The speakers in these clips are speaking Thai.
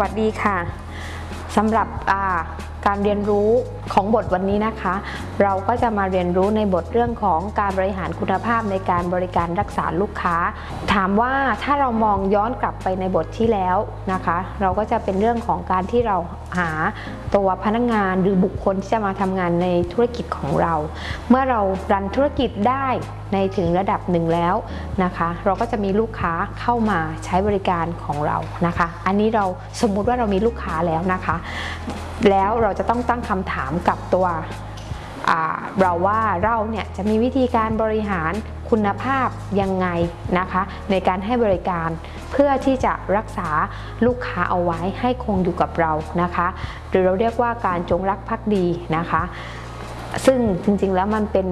วัสดีค่ะสำหรับการเรียนรู้ ของบทวันนี้นะคะ เราก็จะมาเรียนรู้ในบทเรื่องของการบริหารคุณภาพในการบริการรักษาลูกค้า ถามว่าถ้าเรามองย้อนกลับไปในบทที่แล้วนะคะ เราก็จะเป็นเรื่องของการที่เราหาตัวพนักงานหรือบุคคลที่จะมาทำงานในธุรกิจของเรา เมื่อเรารันธุรกิจได้ในถึงระดับหนึ่งแล้วนะคะ เราก็จะมีลูกค้าเข้ามาใช้บริการของเรานะคะ อันนี้เราสมมุติว่าเรามีลูกค้าแล้วนะคะ แล้วเราจะต้องตั้งคำถามกับตัวเราว่าเราเนี่ยจะมีวิธีการบริหารคุณภาพยังไงนะคะ ในการให้บริการเพื่อที่จะรักษาลูกค้าเอาไว้ให้คงอยู่กับเรานะคะ หรือเราเรียกว่าการจงรักภักดีนะคะ ซึ่งจริงๆแล้วมันเป็น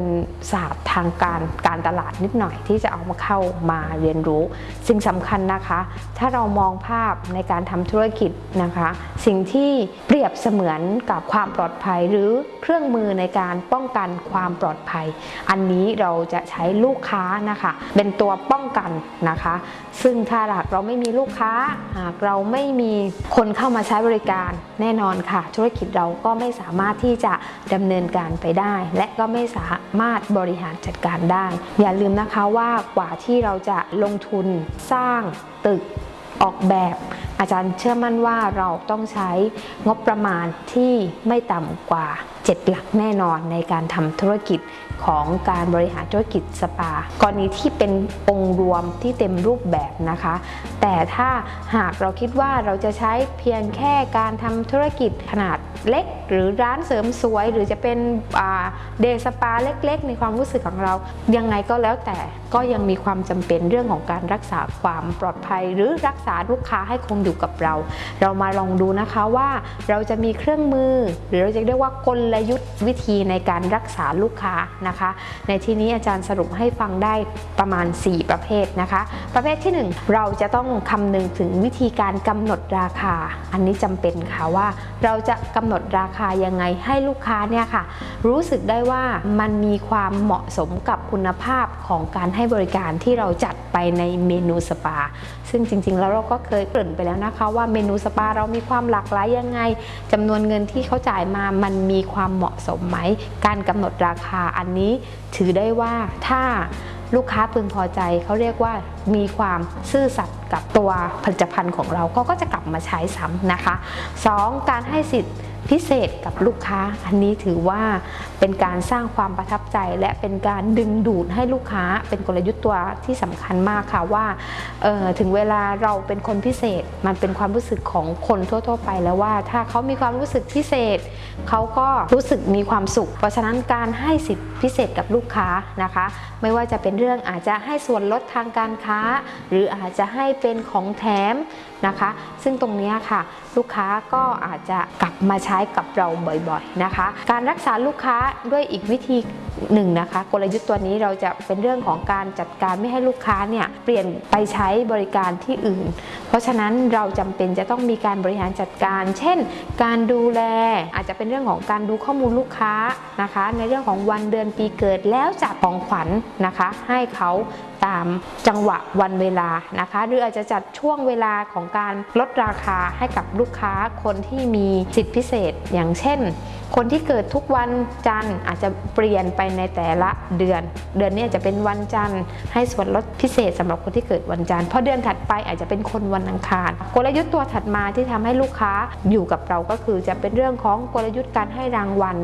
ศาสตร์ทางการการตลาดนิดหน่อยที่จะเอามาเข้ามาเรียนรู้ สิ่งสำคัญนะคะ ถ้าเรามองภาพในการทำธุรกิจนะคะ สิ่งที่เปรียบเสมือนกับความปลอดภัย หรือเครื่องมือในการป้องกันความปลอดภัย อันนี้เราจะใช้ลูกค้านะคะ เป็นตัวป้องกันนะคะ ซึ่งถ้าหากเราไม่มีลูกค้า หากเราไม่มีคนเข้ามาใช้บริการแน่นอนค่ะ ธุรกิจเราก็ไม่สามารถที่จะดำเนินการไปได้ และก็ไม่สามารถบริหารจัดการได้ อย่าลืมนะคะว่ากว่าที่เราจะลงทุนสร้างตึกออกแบบ อาจารย์เชื่อมั่นว่าเราต้องใช้งบประมาณที่ไม่ต่ำกว่า 7 หลักแน่นอนในการทำธุรกิจของการบริหารธุรกิจสปา กรณีที่เป็นองค์รวมที่เต็มรูปแบบนะคะ แต่ถ้าหากเราคิดว่าเราจะใช้เพียงแค่การทำธุรกิจขนาดเล็ก หรือร้านเสริมสวย หรือจะเป็นเดสปาเล็กๆ ในความรู้สึกของเรา ยังไงก็แล้วแต่ก็ยังมีความจำเป็นเรื่องของการรักษาความปลอดภัย หรือรักษาลูกค้าให้คงอยู่กับเรา เรามาลองดูนะคะว่าเราจะมีเครื่องมือ หรือเราจะเรียกว่ากลยุทธ์วิธีในการรักษาลูกค้านะคะ ในที่นี้อาจารย์สรุปให้ฟังได้ประมาณ 4 ประเภทนะคะ ประเภทที่ 1 เราจะต้องคำนึงถึงวิธีการกำหนดราคา อันนี้จำเป็นค่ะว่าเราจะกำหนดราคายังไงให้ลูกค้าเนี่ยค่ะ รู้สึกได้ว่ามันมีความเหมาะสมกับคุณภาพของการให้บริการที่เราจัดไปในเมนูสปา ซึ่งจริง ๆ แล้วเราก็เคยเกริ่นไปแล้วนะคะ ว่าเมนูสปาเรามีความหลากหลายยังไงจำนวนเงินที่เขาจ่ายมามันมีความเหมาะสมไหม การกำหนดราคาอันนี้ถือได้ว่าถ้าลูกค้าพึงพอใจเขาเรียกว่า มีความซื่อสัตย์กับตัวผลิตภัณฑ์ของเราก็ก็จะกลับมาใช้ซ้ำนะคะ 2. การให้สิทธิ์พิเศษกับลูกค้าอันนี้ถือว่าเป็นการสร้างความประทับใจ และเป็นการดึงดูดให้ลูกค้าเป็นกลยุทธ์ตัวที่สำคัญมากค่ะว่าถึงเวลาเราเป็นคนพิเศษมันเป็นความรู้สึกของคนทั่ว ๆ ไปแล้วว่า ถ้าเขามีความรู้สึกพิเศษเขาก็รู้สึกมีความสุข เพราะฉะนั้นการให้สิทธิพิเศษกับลูกค้านะคะ ไม่ว่าจะเป็นเรื่องอาจจะให้ส่วนลดทางการค้าหรืออาจจะให้เป็นของแถมนะคะ ซึ่งตรงนี้ค่ะ ลูกค้าก็อาจจะกลับมาใช้กับเราบ่อยๆนะคะ การรักษาลูกค้าด้วยอีกวิธีหนึ่งนะคะ กลยุทธ์ตัวนี้เราจะเป็นเรื่องของการจัดการไม่ให้ลูกค้าเนี่ยเปลี่ยนไปใช้บริการที่อื่น เพราะฉะนั้นเราจำเป็นจะต้องมีการบริหารจัดการ เช่น การดูแลอาจจะเป็นเรื่องของการดูข้อมูลลูกค้านะคะ ในเรื่องของวันเดือนปีเกิดแล้วจัดของขวัญนะคะ ให้เขาตามจังหวะวันเวลานะคะ หรืออาจจะจัดช่วงเวลาของการลดราคาให้กับลูกค้าคนที่มีสิทธิพิเศษ อย่างเช่น คนที่เกิดทุกวันจันทร์อาจจะเปลี่ยนไปในแต่ละเดือน เดือนนี้จะเป็นวันจันทร์ให้ส่วนลดพิเศษสำหรับคนที่เกิดวันจันทร์พอเดือนถัดไปอาจจะเป็นคนวันอังคาร กลยุทธ์ตัวถัดมาที่ทำให้ลูกค้าอยู่กับเราก็คือจะเป็นเรื่องของกลยุทธ์การให้รางวัล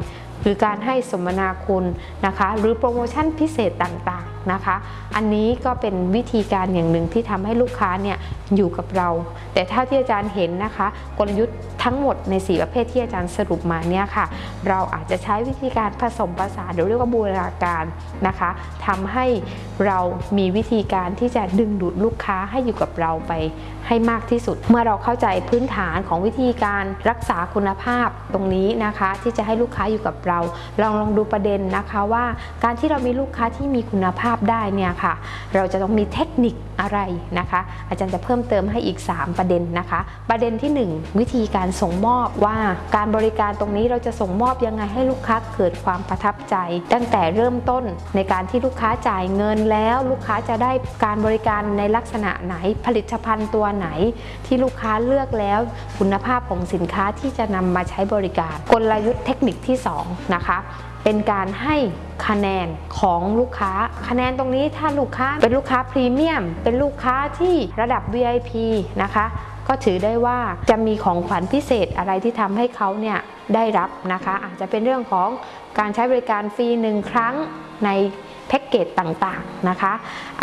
หรือการให้สมนาคุณนะคะ หรือโปรโมชั่นพิเศษต่างๆ นะคะ อันนี้ก็เป็นวิธีการอย่างหนึ่งที่ทำให้ลูกค้าเนี่ยอยู่กับเรา แต่ถ้าที่อาจารย์เห็นนะคะ กลยุทธ์ทั้งหมดใน 4 ประเภทที่อาจารย์สรุปมาเนี่ยค่ะ เราอาจจะใช้วิธีการผสมผสานหรือเรียกว่าบูรณาการนะคะทำให้เรามีวิธีการที่จะดึงดูดลูกค้าให้อยู่กับเราไปให้มากที่สุด เมื่อเราเข้าใจพื้นฐานของวิธีการรักษาคุณภาพตรงนี้นะคะ ที่จะให้ลูกค้าอยู่กับเรา ลองลองดูประเด็นนะคะว่า การที่เรามีลูกค้าที่มีคุณภาพได้เนี่ยค่ะ เราจะต้องมีเทคนิคอะไรนะคะ อาจารย์จะเพิ่มเติมให้อีก 3 ประเด็นนะคะ ประเด็นที่ 1 วิธีการส่งมอบว่าการบริการตรงนี้เราจะส่งมอบยังไงให้ลูกค้าเกิดความประทับใจ ตั้งแต่เริ่มต้นในการที่ลูกค้าจ่ายเงินแล้วลูกค้าจะได้การบริการในลักษณะไหนผลิตภัณฑ์ตัวไหน ที่ลูกค้าเลือกแล้วคุณภาพของสินค้าที่จะนำมาใช้บริการ กลยุทธ์เทคนิคที่ 2 นะคะ เป็นการให้คะแนนของลูกค้า คะแนนตรงนี้ถ้าลูกค้าเป็นลูกค้าพรีเมียม เป็นลูกค้าที่ระดับ VIP นะคะ ก็ถือได้ว่าจะมีของขวัญพิเศษอะไรที่ทำให้เขาเนี่ยได้รับนะคะ อาจจะเป็นเรื่องของการใช้บริการฟรีหนึ่งครั้งในแพ็กเกจต่างๆนะคะ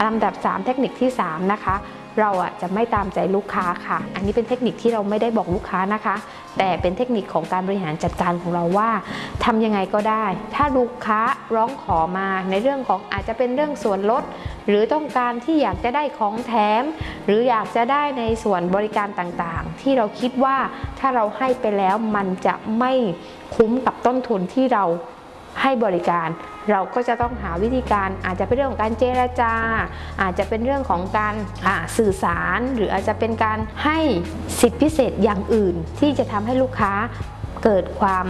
ลำดับ 3 เทคนิคที่ 3 นะคะ เราอะจะไม่ตามใจลูกค้าค่ะ อันนี้เป็นเทคนิคที่เราไม่ได้บอกลูกค้านะคะ แต่เป็นเทคนิคของการบริหารจัดการของเราว่าทำยังไงก็ได้ ถ้าลูกค้าร้องขอมาในเรื่องของอาจจะเป็นเรื่องส่วนลด หรือต้องการที่อยากจะได้ของแถม หรืออยากจะได้ในส่วนบริการต่างๆ ที่เราคิดว่าถ้าเราให้ไปแล้วมันจะไม่คุ้มกับต้นทุนที่เรา ให้บริการ เราก็จะต้องหาวิธีการอาจจะเป็นเรื่องของการเจรจา อาจจะเป็นเรื่องของการสื่อสาร หรืออาจจะเป็นการให้สิทธิพิเศษอย่างอื่น ที่จะทำให้ลูกค้าเกิดความ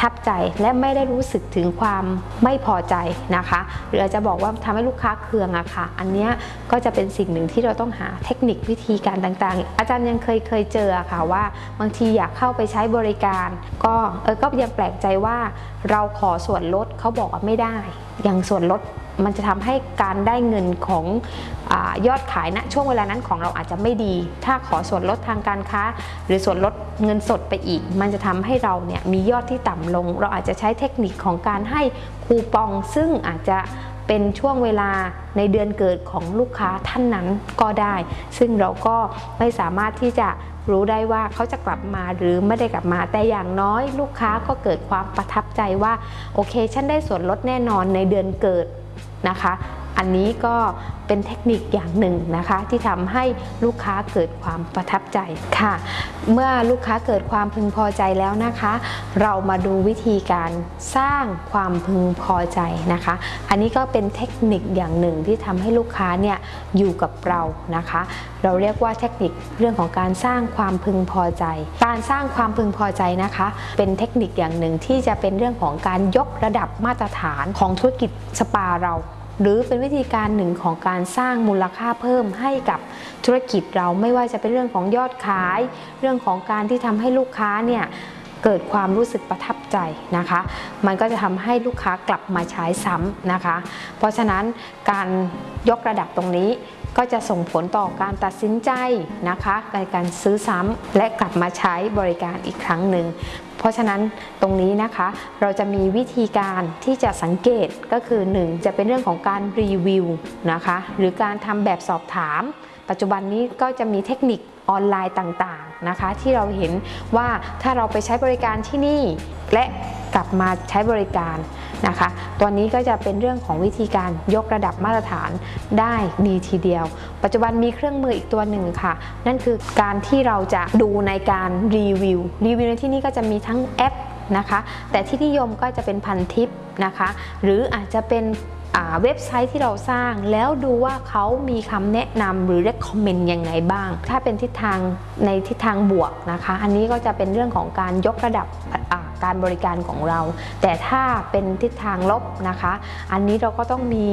ทับใจและไม่ได้รู้สึกถึงความไม่พอใจนะคะ หรืออาจจะบอกว่าทำให้ลูกค้าเคืองอะค่ะ อันนี้ก็จะเป็นสิ่งหนึ่งที่เราต้องหาเทคนิควิธีการต่างๆ อาจารย์ยังเคยเคยเจออะค่ะว่า บางทีอยากเข้าไปใช้บริการ ก็เออก็ยังแปลกใจว่าเราขอส่วนลดเขาบอกว่าไม่ได้ อย่างส่วนลด มันจะทำให้การได้เงินของอยอดขายณนะช่วงเวลานั้นของเราอาจจะไม่ดี ถ้าขอส่วนลดทางการค้า หรือส่วนลดเงินสดไปอีก มันจะทำให้เราเนี่ยมียอดที่ต่ำลง เราอาจจะใช้เทคนิคของการให้คูปอง ซึ่งอาจจะเป็นช่วงเวลาในเดือนเกิดของลูกค้าท่านนั้นก็ได้ ซึ่งเราก็ไม่สามารถที่จะรู้ได้ว่าเขาจะกลับมาหรือไม่ได้กลับมา แต่อย่างน้อยลูกค้าก็เกิดความประทับใจว่า โอเค ฉันได้ส่วนลดแน่นอนในเดือนเกิด นะคะ อันนี้ก็เป็นเทคนิคอย่างหนึ่งนะคะ ที่ทำให้ลูกค้าเกิดความประทับใจค่ะ เมื่อลูกค้าเกิดความพึงพอใจแล้วนะคะ เรามาดูวิธีการสร้างความพึงพอใจนะคะ อันนี้ก็เป็นเทคนิคอย่างหนึ่งที่ทำให้ลูกค้าเนี่ยอยู่กับเรานะคะ เราเรียกว่าเทคนิคเรื่องของการสร้างความพึงพอใจ การสร้างความพึงพอใจนะคะ เป็นเทคนิคอย่างหนึ่งที่จะเป็นเรื่องของการยกระดับมาตรฐานของธุรกิจสปาเรา หรือเป็นวิธีการหนึ่งของการสร้างมูลค่าเพิ่มให้กับธุรกิจเราไม่ว่าจะเป็นเรื่องของยอดขาย เรื่องของการที่ทำให้ลูกค้าเนี่ยเกิดความรู้สึกประทับใจนะคะ มันก็จะทำให้ลูกค้ากลับมาใช้ซ้ำนะคะ เพราะฉะนั้นการยกระดับตรงนี้ก็จะส่งผลต่อการตัดสินใจนะคะในการซื้อซ้ำและกลับมาใช้บริการอีกครั้งหนึ่ง เพราะฉะนั้นตรงนี้นะคะเราจะมีวิธีการที่จะสังเกตก็คือ 1 จะเป็นเรื่องของการรีวิวนะคะหรือการทำแบบสอบถาม ปัจจุบันนี้ก็จะมีเทคนิคออนไลน์ต่างๆนะคะ ที่เราเห็นว่าถ้าเราไปใช้บริการที่นี่ และกลับมาใช้บริการ นะคะ ตัวนี้ก็จะเป็นเรื่องของวิธีการยกระดับมาตรฐานได้ดีทีเดียว ปัจจุบันมีเครื่องมืออีกตัวหนึ่งค่ะ นั่นคือการที่เราจะดูในการรีวิว รีวิวในที่นี้ก็จะมีทั้งแอปนะคะ แต่ที่นิยมก็จะเป็นพันทิปนะคะ หรืออาจจะเป็นเว็บไซต์ที่เราสร้างแล้วดูว่าเขามีคำแนะนำหรือ recommend ยังไงบ้าง ถ้าเป็นทิศทางในทิศทางบวกนะคะ อันนี้ก็จะเป็นเรื่องของการยกระดับ การบริการของเรา แต่ถ้าเป็นทิศทางลบนะคะ อันนี้เราก็ต้องมี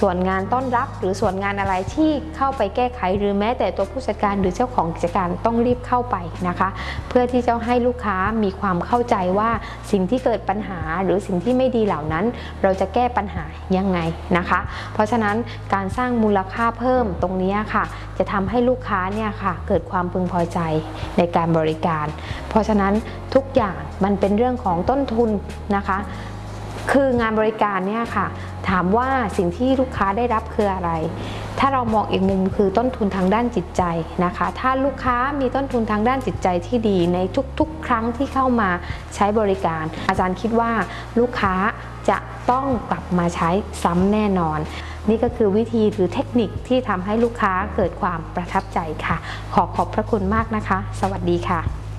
ส่วนงานต้อนรับ หรือส่วนงานอะไรที่เข้าไปแก้ไขหรือแม้แต่ตัวผู้จัดการหรือเจ้าของกิจการต้องรีบเข้าไปนะคะ เพื่อที่จะให้ลูกค้ามีความเข้าใจว่าสิ่งที่เกิดปัญหาหรือสิ่งที่ไม่ดีเหล่านั้น เราจะแก้ปัญหายังไงนะคะ เพราะฉะนั้นการสร้างมูลค่าเพิ่มตรงนี้ค่ะ จะทำให้ลูกค้าเนี่ยค่ะเกิดความพึงพอใจในการบริการ เพราะฉะนั้นทุกอย่าง มันเป็นเรื่องของต้นทุนนะคะ คืองานบริการเนี่ยค่ะ ถามว่าสิ่งที่ลูกค้าได้รับคืออะไร ถ้าเรามองอีกมุมคือต้นทุนทางด้านจิตใจนะคะ ถ้าลูกค้ามีต้นทุนทางด้านจิตใจที่ดีในทุกๆ ครั้งที่เข้ามาใช้บริการ อาจารย์คิดว่าลูกค้าจะต้องกลับมาใช้ซ้ำแน่นอน นี่ก็คือวิธีหรือเทคนิคที่ทำให้ลูกค้าเกิดความประทับใจค่ะ ขอขอบพระคุณมากนะคะ สวัสดีค่ะ